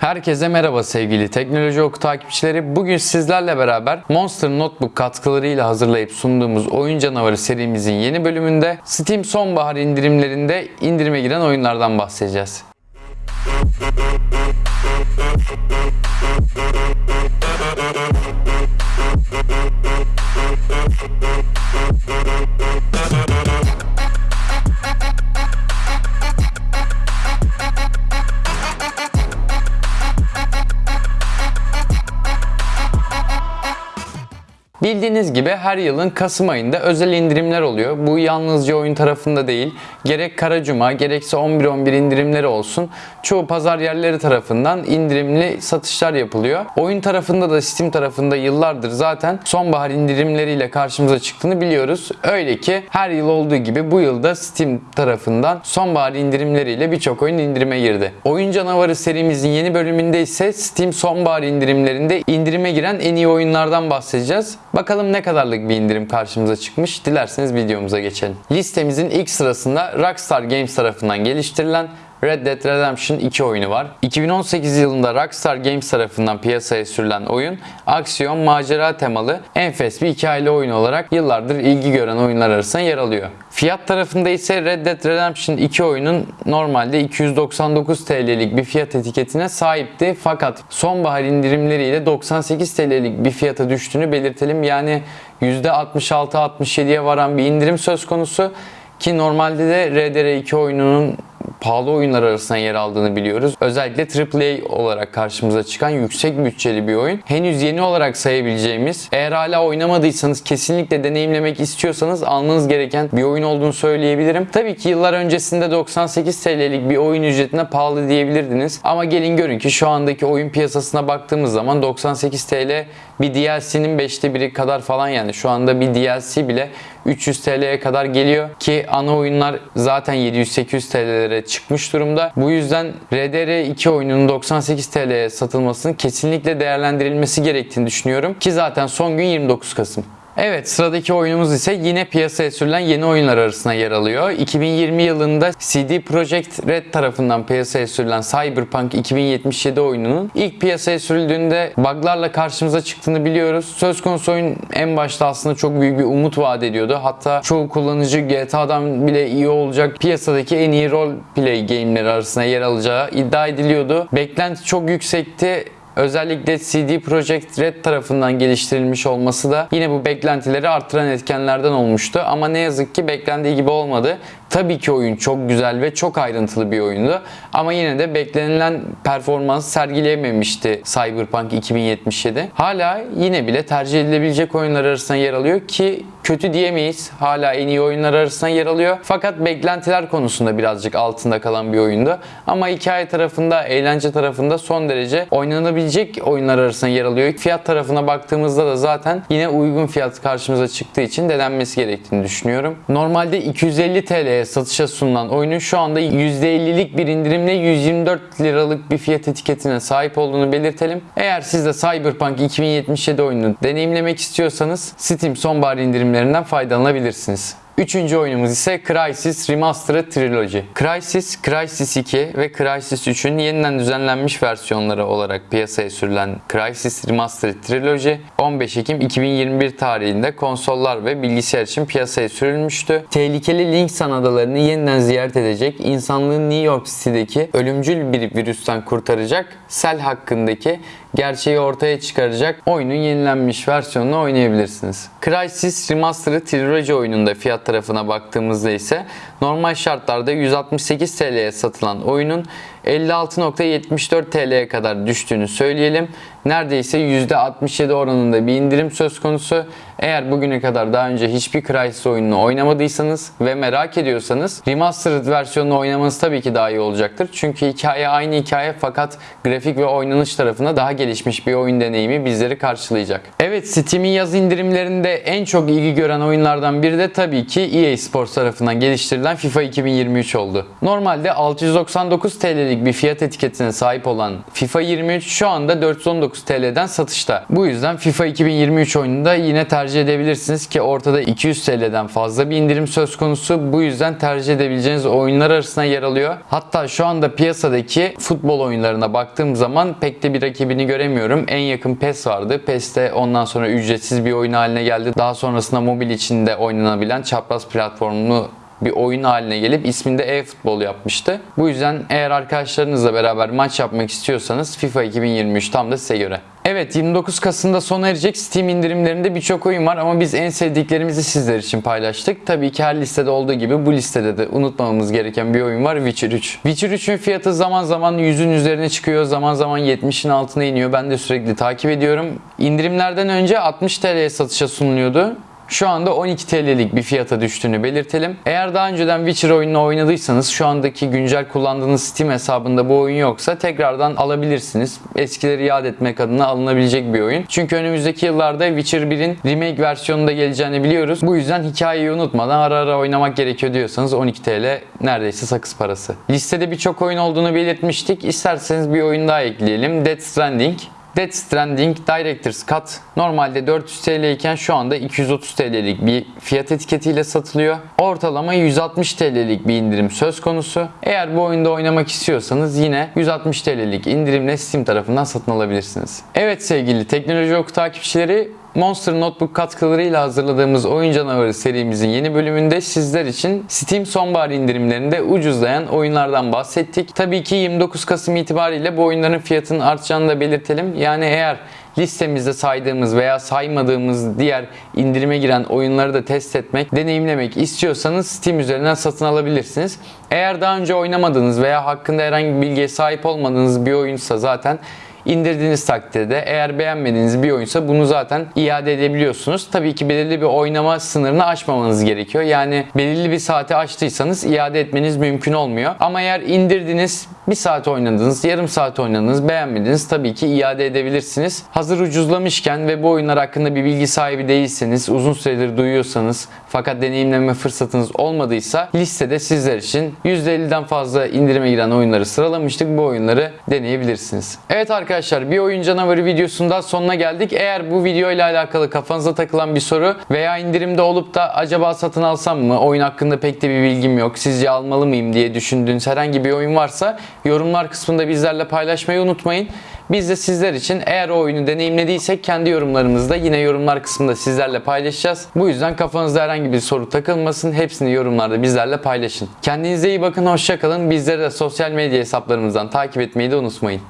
Herkese merhaba sevgili Teknoloji Oku takipçileri. Bugün sizlerle beraber Monster Notebook katkılarıyla hazırlayıp sunduğumuz Oyun Canavarı serimizin yeni bölümünde Steam sonbahar indirimlerinde indirime giren oyunlardan bahsedeceğiz. Bildiğiniz gibi her yılın Kasım ayında özel indirimler oluyor. Bu yalnızca oyun tarafında değil, gerek Kara Cuma gerekse 11-11 indirimleri olsun. Çoğu pazar yerleri tarafından indirimli satışlar yapılıyor. Oyun tarafında da Steam tarafında yıllardır zaten sonbahar indirimleriyle karşımıza çıktığını biliyoruz. Öyle ki her yıl olduğu gibi bu yılda Steam tarafından sonbahar indirimleriyle birçok oyun indirime girdi. Oyun Canavarı serimizin yeni bölümünde ise Steam sonbahar indirimlerinde indirime giren en iyi oyunlardan bahsedeceğiz. Bakalım ne kadarlık bir indirim karşımıza çıkmış. Dilerseniz videomuza geçelim. Listemizin ilk sırasında Rockstar Games tarafından geliştirilen Red Dead Redemption 2 oyunu var. 2018 yılında Rockstar Games tarafından piyasaya sürülen oyun, aksiyon, macera temalı enfes bir hikayeli oyun olarak yıllardır ilgi gören oyunlar arasında yer alıyor. Fiyat tarafında ise Red Dead Redemption 2 oyunun normalde 299 TL'lik bir fiyat etiketine sahipti. Fakat sonbahar indirimleriyle 98 TL'lik bir fiyata düştüğünü belirtelim. Yani %66-67'ye varan bir indirim söz konusu. Ki normalde de RDR2 oyununun pahalı oyunlar arasında yer aldığını biliyoruz. Özellikle AAA olarak karşımıza çıkan yüksek bütçeli bir oyun. Henüz yeni olarak sayabileceğimiz, eğer hala oynamadıysanız kesinlikle deneyimlemek istiyorsanız almanız gereken bir oyun olduğunu söyleyebilirim. Tabii ki yıllar öncesinde 98 TL'lik bir oyun ücretine pahalı diyebilirdiniz. Ama gelin görün ki şu andaki oyun piyasasına baktığımız zaman 98 TL bir DLC'nin 5'te biri kadar falan yani. Şu anda bir DLC bile 300 TL'ye kadar geliyor ki ana oyunlar zaten 700-800 TL'lere çıkmış durumda. Bu yüzden RDR2 oyununun 98 TL'ye satılmasının kesinlikle değerlendirilmesi gerektiğini düşünüyorum ki zaten son gün 29 Kasım. Evet sıradaki oyunumuz ise yine piyasaya sürülen yeni oyunlar arasında yer alıyor. 2020 yılında CD Projekt Red tarafından piyasaya sürülen Cyberpunk 2077 oyununun ilk piyasaya sürüldüğünde buglarla karşımıza çıktığını biliyoruz. Söz konusu oyun en başta aslında çok büyük bir umut vaat ediyordu. Hatta çoğu kullanıcı GTA'dan bile iyi olacak piyasadaki en iyi role play game'leri arasında yer alacağı iddia ediliyordu. Beklenti çok yüksekti. Özellikle CD Projekt Red tarafından geliştirilmiş olması da yine bu beklentileri arttıran etkenlerden olmuştu. Ama ne yazık ki beklendiği gibi olmadı. Tabii ki oyun çok güzel ve çok ayrıntılı bir oyundu. Ama yine de beklenilen performans sergileyememişti Cyberpunk 2077. Hala yine bile tercih edilebilecek oyunlar arasında yer alıyor ki kötü diyemeyiz. Hala en iyi oyunlar arasında yer alıyor. Fakat beklentiler konusunda birazcık altında kalan bir oyundu. Ama hikaye tarafında, eğlence tarafında son derece oynanabilecek oyunlar arasında yer alıyor. Fiyat tarafına baktığımızda da zaten yine uygun fiyat karşımıza çıktığı için denenmesi gerektiğini düşünüyorum. Normalde 250 Satışa sunulan oyunun şu anda %50'lik bir indirimle 124 liralık bir fiyat etiketine sahip olduğunu belirtelim. Eğer siz de Cyberpunk 2077 oyununu deneyimlemek istiyorsanız Steam sonbahar indirimlerinden faydalanabilirsiniz. Üçüncü oyunumuz ise Crysis Remastered Trilogy. Crysis, Crysis 2 ve Crysis 3'ün yeniden düzenlenmiş versiyonları olarak piyasaya sürülen Crysis Remastered Trilogy 15 Ekim 2021 tarihinde konsollar ve bilgisayar için piyasaya sürülmüştü. Tehlikeli Linksan adalarını yeniden ziyaret edecek, insanlığın New York City'deki ölümcül bir virüsten kurtaracak, sel hakkındaki gerçeği ortaya çıkaracak oyunun yenilenmiş versiyonunu oynayabilirsiniz. Crysis Remastered Trilogy oyununda fiyat tarafına baktığımızda ise normal şartlarda 168 TL'ye satılan oyunun 56.74 TL'ye kadar düştüğünü söyleyelim. Neredeyse %67 oranında bir indirim söz konusu. Eğer bugüne kadar daha önce hiçbir Crysis oyununu oynamadıysanız ve merak ediyorsanız Remastered versiyonunu oynamanız tabii ki daha iyi olacaktır. Çünkü hikaye aynı hikaye fakat grafik ve oynanış tarafında daha gelişmiş bir oyun deneyimi bizleri karşılayacak. Evet Steam'in yaz indirimlerinde en çok ilgi gören oyunlardan biri de tabii ki EA Sports tarafından geliştirilen TL'den FIFA 2023 oldu. Normalde 699 TL'lik bir fiyat etiketine sahip olan FIFA 23 şu anda 419 TL'den satışta. Bu yüzden FIFA 2023 oyununu da yine tercih edebilirsiniz ki ortada 200 TL'den fazla bir indirim söz konusu. Bu yüzden tercih edebileceğiniz oyunlar arasında yer alıyor. Hatta şu anda piyasadaki futbol oyunlarına baktığım zaman pek de bir rakibini göremiyorum. En yakın PES vardı. PES de ondan sonra ücretsiz bir oyun haline geldi. Daha sonrasında mobil içinde oynanabilen çapraz platformlu bir oyun haline gelip isminde e-futbol yapmıştı. Bu yüzden eğer arkadaşlarınızla beraber maç yapmak istiyorsanız FIFA 2023 tam da size göre. Evet 29 Kasım'da sona erecek Steam indirimlerinde birçok oyun var ama biz en sevdiklerimizi sizler için paylaştık. Tabii ki her listede olduğu gibi bu listede de unutmamamız gereken bir oyun var Witcher 3. Witcher 3'ün fiyatı zaman zaman 100'ün üzerine çıkıyor zaman zaman 70'in altına iniyor. Ben de sürekli takip ediyorum. İndirimlerden önce 60 TL'ye satışa sunuluyordu. Şu anda 12 TL'lik bir fiyata düştüğünü belirtelim. Eğer daha önceden Witcher oyununu oynadıysanız şu andaki güncel kullandığınız Steam hesabında bu oyun yoksa tekrardan alabilirsiniz. Eskileri yad etmek adına alınabilecek bir oyun. Çünkü önümüzdeki yıllarda Witcher 1'in remake versiyonunda geleceğini biliyoruz. Bu yüzden hikayeyi unutmadan ara ara oynamak gerekiyor diyorsanız 12 TL neredeyse sakız parası. Listede birçok oyun olduğunu belirtmiştik. İsterseniz bir oyun daha ekleyelim. Death Stranding. Death Stranding Director's Cut normalde 400 TL iken şu anda 230 TL'lik bir fiyat etiketiyle satılıyor. Ortalama 160 TL'lik bir indirim söz konusu. Eğer bu oyunda oynamak istiyorsanız yine 160 TL'lik indirimle Steam tarafından satın alabilirsiniz. Evet sevgili teknoloji oku takipçileri Monster Notebook katkılarıyla hazırladığımız Oyun Canavarı serimizin yeni bölümünde sizler için Steam sonbahar indirimlerinde ucuzlayan oyunlardan bahsettik. Tabii ki 29 Kasım itibariyle bu oyunların fiyatının artacağını da belirtelim. Yani eğer listemizde saydığımız veya saymadığımız diğer indirime giren oyunları da test etmek, deneyimlemek istiyorsanız Steam üzerinden satın alabilirsiniz. Eğer daha önce oynamadığınız veya hakkında herhangi bir bilgiye sahip olmadığınız bir oyunsa zaten indirdiğiniz takdirde eğer beğenmediğiniz bir oyunsa bunu zaten iade edebiliyorsunuz. Tabii ki belirli bir oynama sınırını aşmamanız gerekiyor. Yani belirli bir saate açtıysanız iade etmeniz mümkün olmuyor. Ama eğer indirdiniz, bir saat oynadınız, yarım saat oynadınız, beğenmediniz tabii ki iade edebilirsiniz. Hazır ucuzlamışken ve bu oyunlar hakkında bir bilgi sahibi değilseniz, uzun süredir duyuyorsanız fakat deneyimleme fırsatınız olmadıysa listede sizler için %50'den fazla indirime giren oyunları sıralamıştık. Bu oyunları deneyebilirsiniz. Evet arkadaşlar bir oyun canavarı videosundan sonuna geldik. Eğer bu video ile alakalı kafanıza takılan bir soru veya indirimde olup da acaba satın alsam mı? Oyun hakkında pek de bir bilgim yok. Sizce almalı mıyım diye düşündüğünüz herhangi bir oyun varsa yorumlar kısmında bizlerle paylaşmayı unutmayın. Biz de sizler için eğer o oyunu deneyimlediysek kendi yorumlarımızı da yine yorumlar kısmında sizlerle paylaşacağız. Bu yüzden kafanızda herhangi bir soru takılmasın. Hepsini yorumlarda bizlerle paylaşın. Kendinize iyi bakın, hoşçakalın. Bizleri de sosyal medya hesaplarımızdan takip etmeyi de unutmayın.